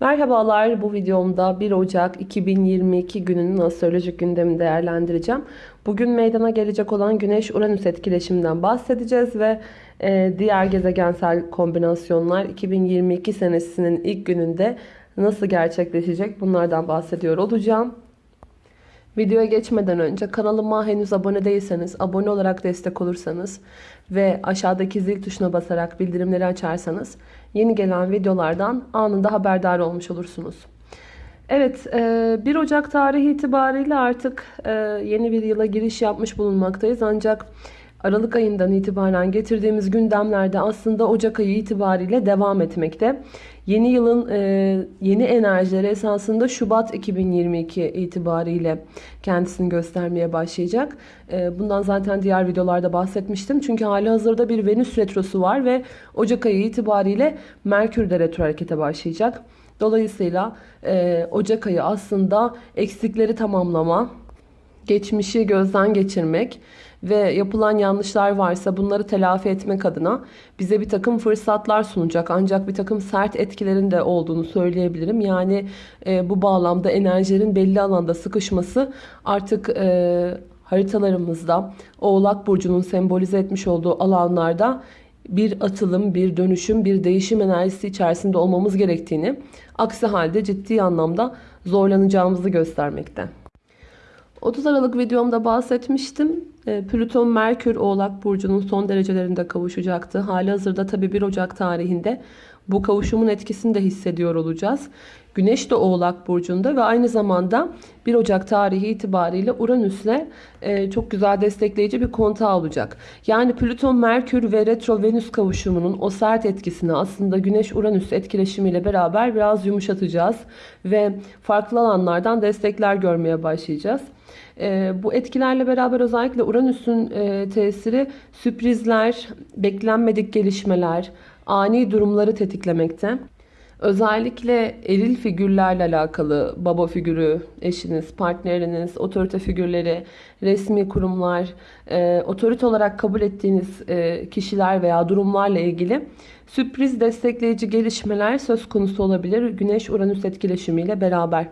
Merhabalar bu videomda 1 Ocak 2022 gününün astrolojik gündemini değerlendireceğim. Bugün meydana gelecek olan Güneş-Uranüs etkileşiminden bahsedeceğiz ve e, diğer gezegensel kombinasyonlar 2022 senesinin ilk gününde nasıl gerçekleşecek bunlardan bahsediyor olacağım. Videoya geçmeden önce kanalıma henüz abone değilseniz, abone olarak destek olursanız ve aşağıdaki zil tuşuna basarak bildirimleri açarsanız yeni gelen videolardan anında haberdar olmuş olursunuz. Evet, 1 Ocak tarihi itibariyle artık yeni bir yıla giriş yapmış bulunmaktayız. Ancak Aralık ayından itibaren getirdiğimiz gündemlerde aslında Ocak ayı itibariyle devam etmekte. Yeni yılın e, yeni enerjileri esasında Şubat 2022 itibariyle kendisini göstermeye başlayacak. E, bundan zaten diğer videolarda bahsetmiştim. Çünkü hali hazırda bir Venüs retrosu var ve Ocak ayı itibariyle Merkür de retro harekete başlayacak. Dolayısıyla e, Ocak ayı aslında eksikleri tamamlama, geçmişi gözden geçirmek ve yapılan yanlışlar varsa bunları telafi etmek adına bize bir takım fırsatlar sunacak. Ancak bir takım sert etkilerin de olduğunu söyleyebilirim. Yani e, bu bağlamda enerjilerin belli alanda sıkışması artık e, haritalarımızda Oğlak Burcu'nun sembolize etmiş olduğu alanlarda bir atılım, bir dönüşüm, bir değişim enerjisi içerisinde olmamız gerektiğini, aksi halde ciddi anlamda zorlanacağımızı göstermekte. 30 Aralık videomda bahsetmiştim. Ee, Plüton Merkür Oğlak Burcu'nun son derecelerinde kavuşacaktı. Hali hazırda tabi 1 Ocak tarihinde bu kavuşumun etkisini de hissediyor olacağız. Güneş de Oğlak Burcu'nda ve aynı zamanda 1 Ocak tarihi itibariyle Uranüs'le e, çok güzel destekleyici bir kontağı olacak. Yani Plüton, Merkür ve Retro Venüs kavuşumunun o sert etkisini aslında Güneş-Uranüs etkileşimiyle beraber biraz yumuşatacağız. Ve farklı alanlardan destekler görmeye başlayacağız. E, bu etkilerle beraber özellikle Uranüs'ün e, tesiri sürprizler, beklenmedik gelişmeler, ani durumları tetiklemekte. Özellikle eril figürlerle alakalı baba figürü, eşiniz, partneriniz, otorite figürleri, resmi kurumlar, e, otorite olarak kabul ettiğiniz e, kişiler veya durumlarla ilgili sürpriz destekleyici gelişmeler söz konusu olabilir Güneş-Uranüs etkileşimiyle beraber.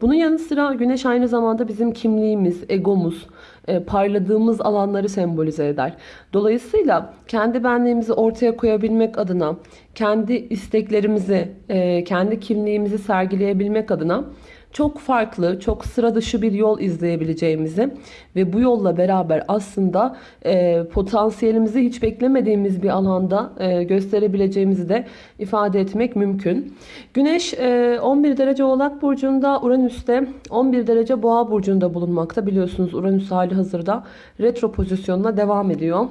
Bunun yanı sıra Güneş aynı zamanda bizim kimliğimiz, egomuz, e, parladığımız alanları sembolize eder. Dolayısıyla kendi benliğimizi ortaya koyabilmek adına, kendi isteklerimizi, e, kendi kimliğimizi sergileyebilmek adına çok farklı, çok sıra dışı bir yol izleyebileceğimizi ve bu yolla beraber aslında e, potansiyelimizi hiç beklemediğimiz bir alanda e, gösterebileceğimizi de ifade etmek mümkün. Güneş e, 11 derece Oğlak Burcu'nda, Uranüs'te 11 derece Boğa Burcu'nda bulunmakta. Biliyorsunuz Uranüs hali hazırda retro pozisyonuna devam ediyor.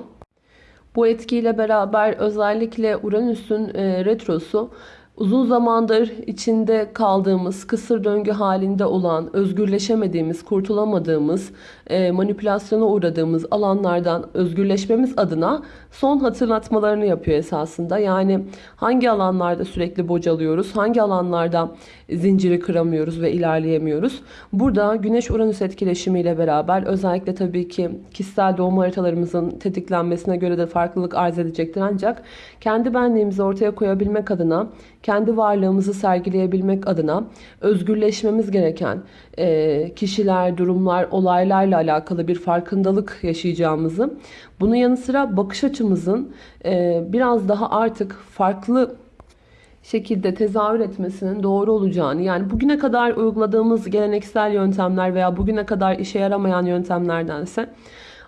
Bu etkiyle beraber özellikle Uranüs'ün e, retrosu uzun zamandır içinde kaldığımız, kısır döngü halinde olan, özgürleşemediğimiz, kurtulamadığımız, e, manipülasyona uğradığımız alanlardan özgürleşmemiz adına son hatırlatmalarını yapıyor esasında. Yani hangi alanlarda sürekli bocalıyoruz, hangi alanlarda zinciri kıramıyoruz ve ilerleyemiyoruz. Burada Güneş-Uranüs etkileşimiyle beraber özellikle tabii ki kişisel doğum haritalarımızın tetiklenmesine göre de farklılık arz edecektir. Ancak kendi benliğimizi ortaya koyabilmek adına, varlığımızı sergileyebilmek adına özgürleşmemiz gereken e, kişiler, durumlar, olaylarla alakalı bir farkındalık yaşayacağımızı, bunun yanı sıra bakış açımızın e, biraz daha artık farklı şekilde tezahür etmesinin doğru olacağını yani bugüne kadar uyguladığımız geleneksel yöntemler veya bugüne kadar işe yaramayan yöntemlerdense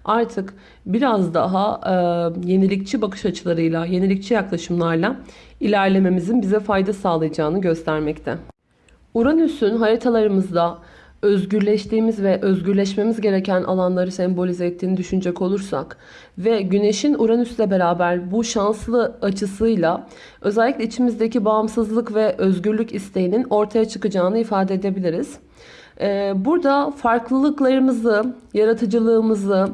artık biraz daha e, yenilikçi bakış açılarıyla, yenilikçi yaklaşımlarla ilerlememizin bize fayda sağlayacağını göstermekte. Uranüs'ün haritalarımızda özgürleştiğimiz ve özgürleşmemiz gereken alanları sembolize ettiğini düşünecek olursak ve Güneş'in Uranüs'le beraber bu şanslı açısıyla özellikle içimizdeki bağımsızlık ve özgürlük isteğinin ortaya çıkacağını ifade edebiliriz. Ee, burada farklılıklarımızı, yaratıcılığımızı,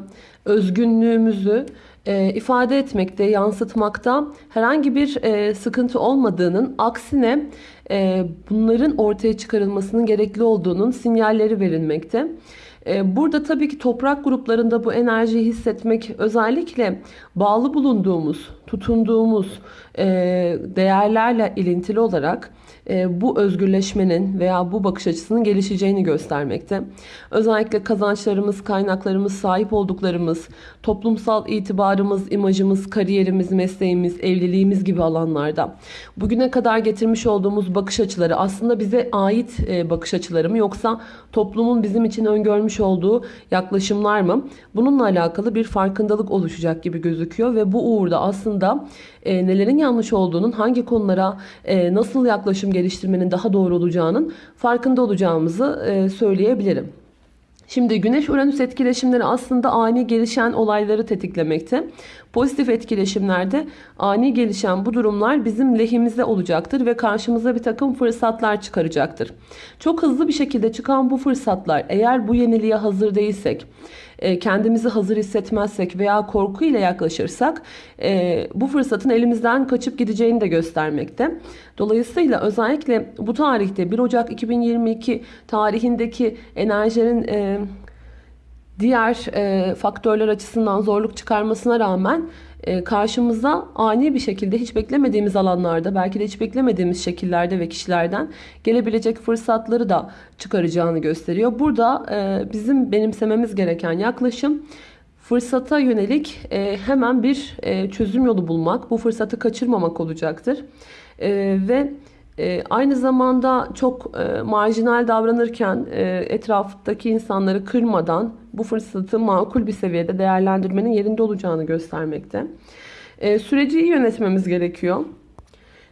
özgünlüğümüzü e, ifade etmekte, yansıtmakta herhangi bir e, sıkıntı olmadığının aksine e, bunların ortaya çıkarılmasının gerekli olduğunun sinyalleri verilmekte. Burada tabii ki toprak gruplarında bu enerjiyi hissetmek özellikle bağlı bulunduğumuz, tutunduğumuz değerlerle ilintili olarak e, bu özgürleşmenin veya bu bakış açısının gelişeceğini göstermekte. Özellikle kazançlarımız, kaynaklarımız, sahip olduklarımız, toplumsal itibarımız, imajımız, kariyerimiz, mesleğimiz, evliliğimiz gibi alanlarda bugüne kadar getirmiş olduğumuz bakış açıları aslında bize ait e, bakış açıları mı yoksa toplumun bizim için öngörmüş olduğu yaklaşımlar mı? Bununla alakalı bir farkındalık oluşacak gibi gözüküyor ve bu uğurda aslında e, nelerin yanlış olduğunun, hangi konulara e, nasıl yaklaşım geliştirmenin daha doğru olacağının farkında olacağımızı e, söyleyebilirim. Şimdi Güneş-Uranüs etkileşimleri aslında ani gelişen olayları tetiklemekte. Pozitif etkileşimlerde ani gelişen bu durumlar bizim lehimize olacaktır ve karşımıza bir takım fırsatlar çıkaracaktır. Çok hızlı bir şekilde çıkan bu fırsatlar eğer bu yeniliğe hazır değilsek, e, kendimizi hazır hissetmezsek veya korku ile yaklaşırsak e, bu fırsatın elimizden kaçıp gideceğini de göstermekte. Dolayısıyla özellikle bu tarihte 1 Ocak 2022 tarihindeki enerjinin e, diğer faktörler açısından zorluk çıkarmasına rağmen karşımıza ani bir şekilde hiç beklemediğimiz alanlarda belki de hiç beklemediğimiz şekillerde ve kişilerden gelebilecek fırsatları da çıkaracağını gösteriyor. Burada bizim benimsememiz gereken yaklaşım fırsata yönelik hemen bir çözüm yolu bulmak, bu fırsatı kaçırmamak olacaktır. Ve aynı zamanda çok marjinal davranırken etraftaki insanları kırmadan bu fırsatı makul bir seviyede değerlendirmenin yerinde olacağını göstermekte. E, süreci iyi yönetmemiz gerekiyor.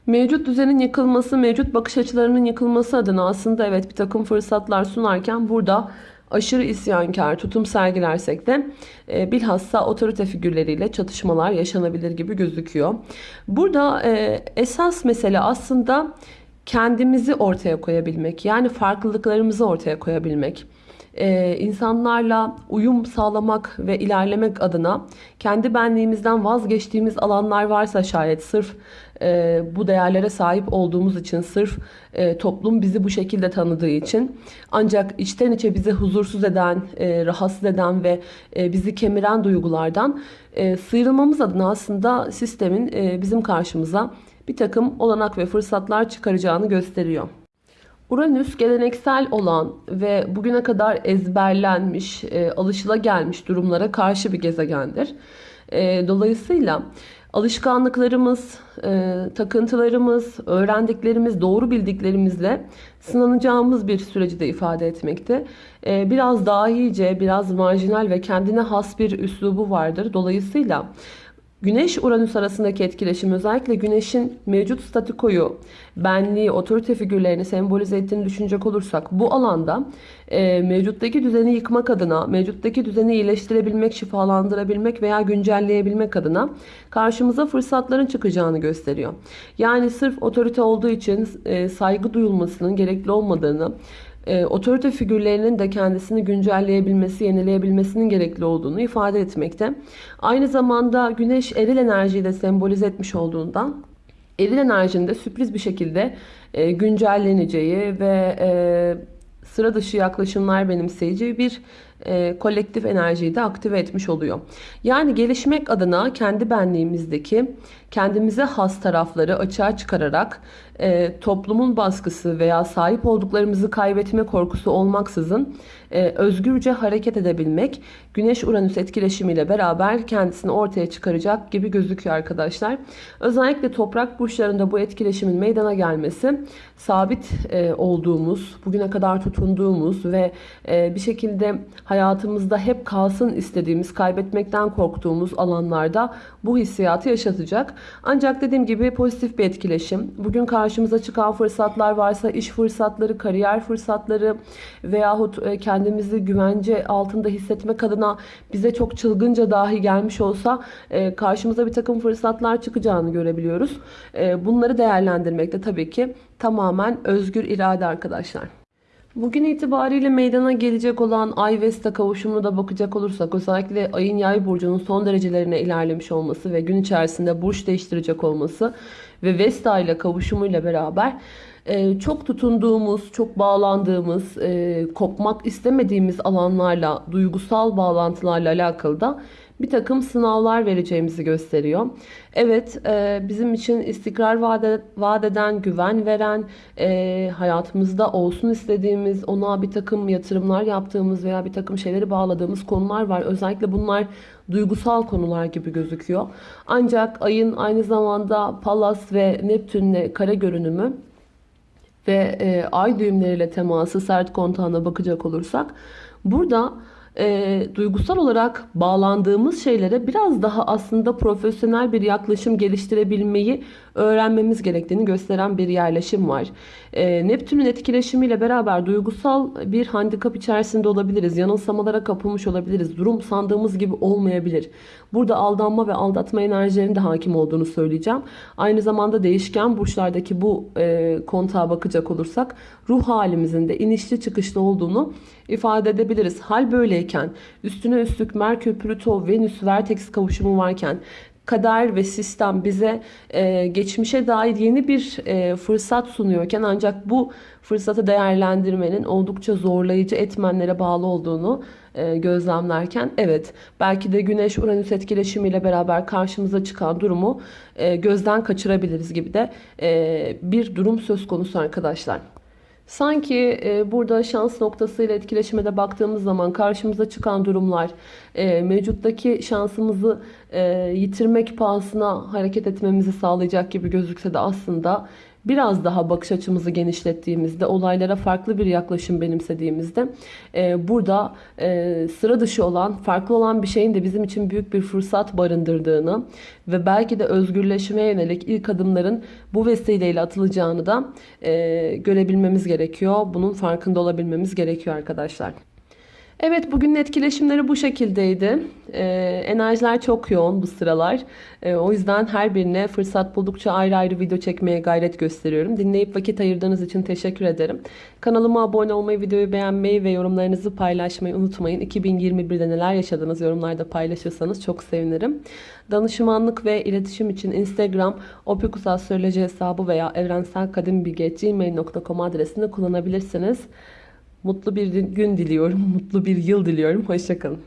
Mevcut düzenin yıkılması, mevcut bakış açılarının yıkılması adına aslında evet bir takım fırsatlar sunarken burada aşırı isyankar tutum sergilersek de e, bilhassa otorite figürleriyle çatışmalar yaşanabilir gibi gözüküyor. Burada e, esas mesele aslında kendimizi ortaya koyabilmek. Yani farklılıklarımızı ortaya koyabilmek e, insanlarla uyum sağlamak ve ilerlemek adına kendi benliğimizden vazgeçtiğimiz alanlar varsa şayet sırf e, bu değerlere sahip olduğumuz için sırf e, toplum bizi bu şekilde tanıdığı için ancak içten içe bizi huzursuz eden, e, rahatsız eden ve e, bizi kemiren duygulardan e, sıyrılmamız adına aslında sistemin e, bizim karşımıza bir takım olanak ve fırsatlar çıkaracağını gösteriyor. Uranüs geleneksel olan ve bugüne kadar ezberlenmiş, e, alışılagelmiş durumlara karşı bir gezegendir. E, dolayısıyla alışkanlıklarımız, e, takıntılarımız, öğrendiklerimiz, doğru bildiklerimizle sınanacağımız bir süreci de ifade etmekte. E, biraz dahice, biraz marjinal ve kendine has bir üslubu vardır. Dolayısıyla Güneş-Uranüs arasındaki etkileşim özellikle Güneş'in mevcut statikoyu, benliği, otorite figürlerini sembolize ettiğini düşünecek olursak bu alanda e, mevcuttaki düzeni yıkmak adına, mevcuttaki düzeni iyileştirebilmek, şifalandırabilmek veya güncelleyebilmek adına karşımıza fırsatların çıkacağını gösteriyor. Yani sırf otorite olduğu için e, saygı duyulmasının gerekli olmadığını, e, otorite figürlerinin de kendisini güncelleyebilmesi, yenileyebilmesinin gerekli olduğunu ifade etmekte. Aynı zamanda güneş eril enerjiyi de sembolize etmiş olduğundan eril enerjinin de sürpriz bir şekilde e, güncelleneceği ve e, sıra dışı yaklaşımlar benimseyeceği bir e, kolektif enerjiyi de aktive etmiş oluyor. Yani gelişmek adına kendi benliğimizdeki kendimize has tarafları açığa çıkararak e, toplumun baskısı veya sahip olduklarımızı kaybetme korkusu olmaksızın e, özgürce hareket edebilmek Güneş-Uranüs etkileşimiyle beraber kendisini ortaya çıkaracak gibi gözüküyor arkadaşlar. Özellikle toprak burçlarında bu etkileşimin meydana gelmesi sabit e, olduğumuz, bugüne kadar tutunduğumuz ve e, bir şekilde hayatımızda hep kalsın istediğimiz, kaybetmekten korktuğumuz alanlarda bu hissiyatı yaşatacak. Ancak dediğim gibi pozitif bir etkileşim. Bugün karşımıza çıkan fırsatlar varsa iş fırsatları, kariyer fırsatları veyahut e, kendimizi güvence altında hissetmek adına bize çok çılgınca dahi gelmiş olsa e, karşımıza bir takım fırsatlar çıkacağını görebiliyoruz. E, bunları değerlendirmekte tabii ki tamamen özgür irade arkadaşlar. Bugün itibariyle meydana gelecek olan Ay Vesta kavuşumuna da bakacak olursak özellikle Ay'ın Yay burcunun son derecelerine ilerlemiş olması ve gün içerisinde burç değiştirecek olması ve Vesta ile kavuşumuyla beraber e, çok tutunduğumuz, çok bağlandığımız, e, kopmak istemediğimiz alanlarla, duygusal bağlantılarla alakalı da bir takım sınavlar vereceğimizi gösteriyor. Evet e, bizim için istikrar vaat, vaat eden, güven veren, e, hayatımızda olsun istediğimiz, ona bir takım yatırımlar yaptığımız veya bir takım şeyleri bağladığımız konular var. Özellikle bunlar duygusal konular gibi gözüküyor. Ancak ayın aynı zamanda Pallas ve Neptünle kare görünümü ve e, ay düğümleriyle teması sert kontağına bakacak olursak burada e, duygusal olarak bağlandığımız şeylere biraz daha aslında profesyonel bir yaklaşım geliştirebilmeyi öğrenmemiz gerektiğini gösteren bir yerleşim var. E, Neptün'ün etkileşimiyle beraber duygusal bir handikap içerisinde olabiliriz. Yanılsamalara kapılmış olabiliriz. Durum sandığımız gibi olmayabilir. Burada aldanma ve aldatma enerjilerinin de hakim olduğunu söyleyeceğim. Aynı zamanda değişken burçlardaki bu e, kontağa bakacak olursak ruh halimizin de inişli çıkışlı olduğunu ifade edebiliriz. Hal böyleyken üstüne üstlük Merkür, Plüto, Venüs, Vertex kavuşumu varken kader ve sistem bize e, geçmişe dair yeni bir e, fırsat sunuyorken ancak bu fırsatı değerlendirmenin oldukça zorlayıcı etmenlere bağlı olduğunu e, gözlemlerken evet belki de Güneş Uranüs etkileşimiyle beraber karşımıza çıkan durumu e, gözden kaçırabiliriz gibi de e, bir durum söz konusu arkadaşlar. Sanki e, burada şans noktasıyla etkileşime de baktığımız zaman karşımıza çıkan durumlar e, mevcuttaki şansımızı e, yitirmek pahasına hareket etmemizi sağlayacak gibi gözükse de aslında biraz daha bakış açımızı genişlettiğimizde, olaylara farklı bir yaklaşım benimsediğimizde e, burada e, sıra dışı olan, farklı olan bir şeyin de bizim için büyük bir fırsat barındırdığını ve belki de özgürleşmeye yönelik ilk adımların bu vesileyle atılacağını da e, görebilmemiz gerekiyor. Bunun farkında olabilmemiz gerekiyor arkadaşlar. Evet bugünün etkileşimleri bu şekildeydi. Ee, enerjiler çok yoğun bu sıralar. Ee, o yüzden her birine fırsat buldukça ayrı ayrı video çekmeye gayret gösteriyorum. Dinleyip vakit ayırdığınız için teşekkür ederim. Kanalıma abone olmayı, videoyu beğenmeyi ve yorumlarınızı paylaşmayı unutmayın. 2021'de neler yaşadınız yorumlarda paylaşırsanız çok sevinirim. Danışmanlık ve iletişim için Instagram opikusastroloji hesabı veya evrenselkadimbilge.gmail.com adresini kullanabilirsiniz. Mutlu bir gün diliyorum. Mutlu bir yıl diliyorum. Hoşçakalın.